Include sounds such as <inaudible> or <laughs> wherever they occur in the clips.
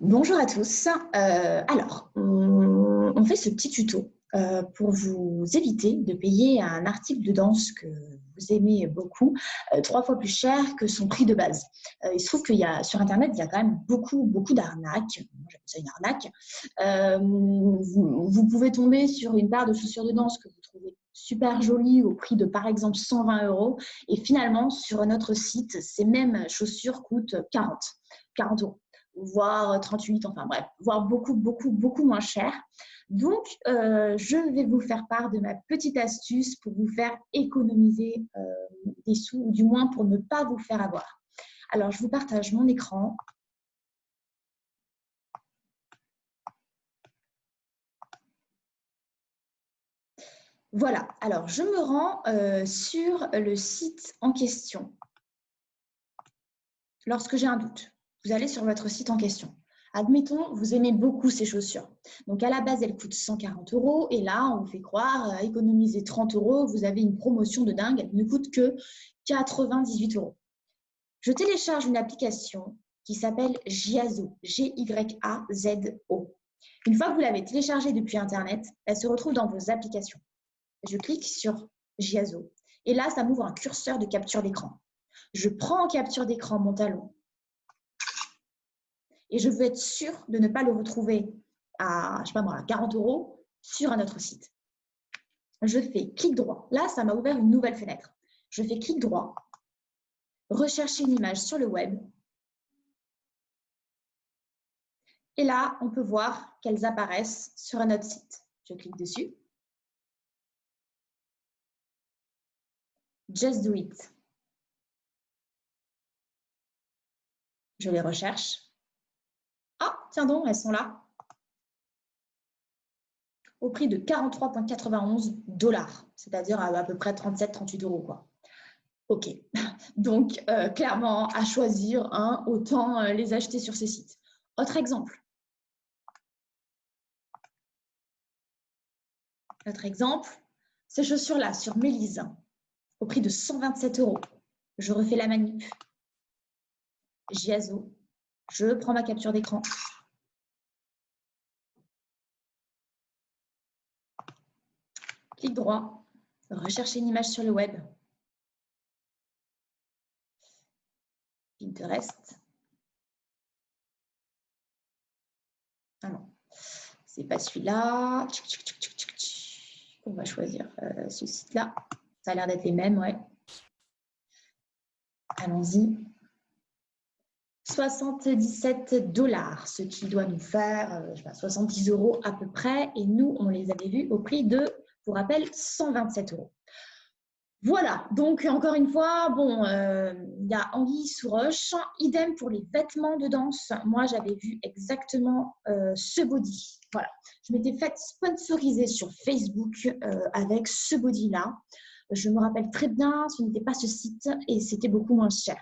Bonjour à tous. Euh, alors, on, fait ce petit tuto euh, pour vous éviter de payer un article de danse que vous aimez beaucoup euh, trois fois plus cher que son prix de base. Il se trouve qu'il y a sur Internet, il y a quand même beaucoup, beaucoup d'arnaques. J'appelle ça une arnaque. Vous, vous, pouvez tomber sur une paire de chaussures de danse que vous trouvez super jolie au prix de par exemple 120 euros et finalement sur notre site, ces mêmes chaussures coûtent 40, 40 euros voire 38, enfin bref, voire beaucoup, beaucoup, beaucoup moins cher. Donc, euh, je vais vous faire part de ma petite astuce pour vous faire économiser euh, des sous, ou du moins pour ne pas vous faire avoir. Alors, je vous partage mon écran. Voilà, alors je me rends euh, sur le site en question lorsque j'ai un doute vous allez sur votre site en question. Admettons, vous aimez beaucoup ces chaussures. Donc, à la base, elles coûtent 140 euros. Et là, on vous fait croire, à économiser 30 euros, vous avez une promotion de dingue. Elle ne coûte que 98 euros. Je télécharge une application qui s'appelle Giazo, G-Y-A-Z-O. Une fois que vous l'avez téléchargée depuis Internet, elle se retrouve dans vos applications. Je clique sur Giazo. Et là, ça m'ouvre un curseur de capture d'écran. Je prends en capture d'écran mon talon, et je veux être sûre de ne pas le retrouver à, je sais pas moi, à 40 euros sur un autre site. Je fais clic droit. Là, ça m'a ouvert une nouvelle fenêtre. Je fais clic droit, rechercher une image sur le web. Et là, on peut voir qu'elles apparaissent sur un autre site. Je clique dessus. Just do it. Je les recherche. Tiens donc, elles sont là. Au prix de 43,91 dollars, c'est-à-dire à, peu près 37-38 euros. Quoi. OK. <laughs> Donc, euh, clairement, à choisir, un, autant euh, les acheter sur ces sites. Autre exemple. Autre exemple, ces chaussures-là sur Mélise, au prix de 127 euros. Je refais la manip. Giazo, je prends ma capture d'écran. Clic droit, rechercher une image sur le web. Pinterest. Ah non, c'est pas celui-là. On va choisir euh, ce site-là. Ça a l'air d'être les mêmes, ouais. Allons-y. 77 dollars, ce qui doit nous faire euh, je sais pas, 70 euros à peu près. Et nous, on les avait vus au prix de, pour rappel, 127 euros. Voilà, donc encore une fois, bon, euh, il y a Anguille sous. Idem pour les vêtements de danse. Moi, j'avais vu exactement euh, ce body. Voilà, je m'étais fait sponsoriser sur Facebook avec ce body-là. Je me rappelle très bien, ce n'était pas ce site et c'était beaucoup moins cher.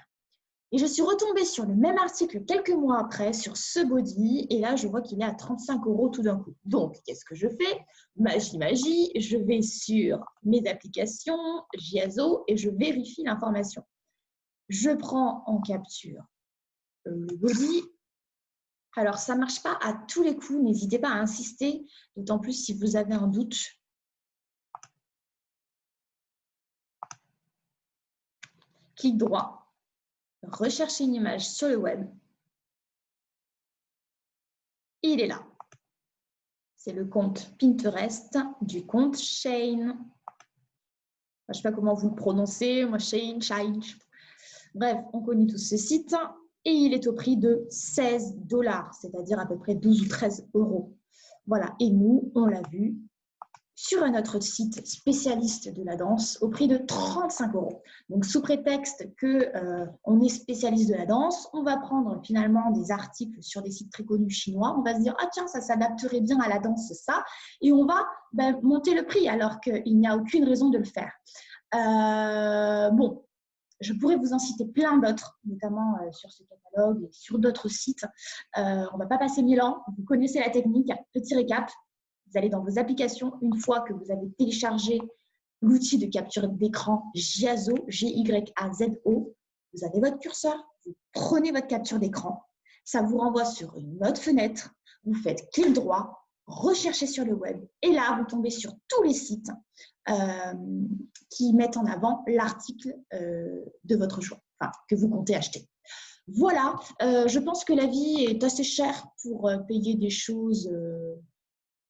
Et je suis retombée sur le même article quelques mois après, sur ce body, et là, je vois qu'il est à 35 euros tout d'un coup. Donc, qu'est-ce que je fais? Magie, magie, je vais sur mes applications, Giazo, et je vérifie l'information. Je prends en capture le body. Alors, ça ne marche pas à tous les coups, n'hésitez pas à insister, d'autant plus si vous avez un doute. Clic droit, rechercher une image sur le web. il est là. C'est le compte Pinterest du compte Shane. Je ne sais pas comment vous le prononcez, moi Shane, Shine. Bref, on connaît tous ce site et il est au prix de 16 dollars, c'est-à-dire à peu près 12 ou 13 euros. Voilà, et nous, on l'a vu, sur un autre site spécialiste de la danse au prix de 35 euros. Donc, sous prétexte qu'on euh, est spécialiste de la danse, on va prendre finalement des articles sur des sites très connus chinois. On va se dire, ah tiens, ça s'adapterait bien à la danse, ça. Et on va ben, monter le prix alors qu'il n'y a aucune raison de le faire. Euh, bon, je pourrais vous en citer plein d'autres, notamment euh, sur ce catalogue et sur d'autres sites. on ne va pas passer mille ans. Vous connaissez la technique. Petit récap, vous allez dans vos applications, une fois que vous avez téléchargé l'outil de capture d'écran Giazo, G-Y-A-Z-O, vous avez votre curseur, vous prenez votre capture d'écran. ça vous renvoie sur une autre fenêtre. Vous faites clic droit, recherchez sur le web et là, vous tombez sur tous les sites euh, qui mettent en avant l'article euh, de votre choix, enfin, que vous comptez acheter. Voilà, euh, je pense que la vie est assez chère pour payer des choses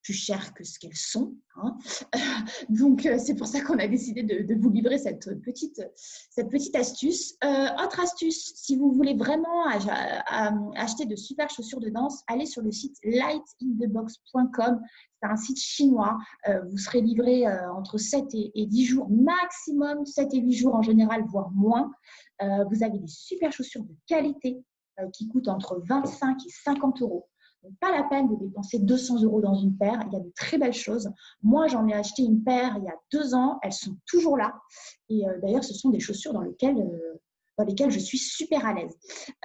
plus chères que ce qu'elles sont. Hein. <laughs> Donc, euh, c'est pour ça qu'on a décidé de, vous livrer cette petite, cette petite astuce. Euh, autre astuce, si vous voulez vraiment acheter de super chaussures de danse, allez sur le site lightinthebox.com. C'est un site chinois. Euh, vous serez livré entre 7 et, 10 jours maximum, 7 et 8 jours en général, voire moins. vous avez des super chaussures de qualité qui coûtent entre 25 et 50 euros pas la peine de dépenser 200 euros dans une paire. Il y a de très belles choses. Moi, j'en ai acheté une paire il y a deux ans. Elles sont toujours là. Et euh, d'ailleurs, ce sont des chaussures dans lesquelles, euh, dans lesquelles je suis super à l'aise.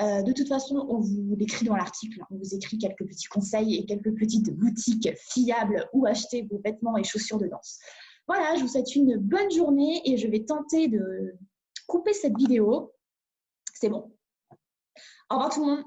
Euh, de toute façon, on vous l'écrit dans l'article. On vous écrit quelques petits conseils et quelques petites boutiques fiables où acheter vos vêtements et chaussures de danse. Voilà, je vous souhaite une bonne journée et je vais tenter de couper cette vidéo. C'est bon. Au revoir tout le monde.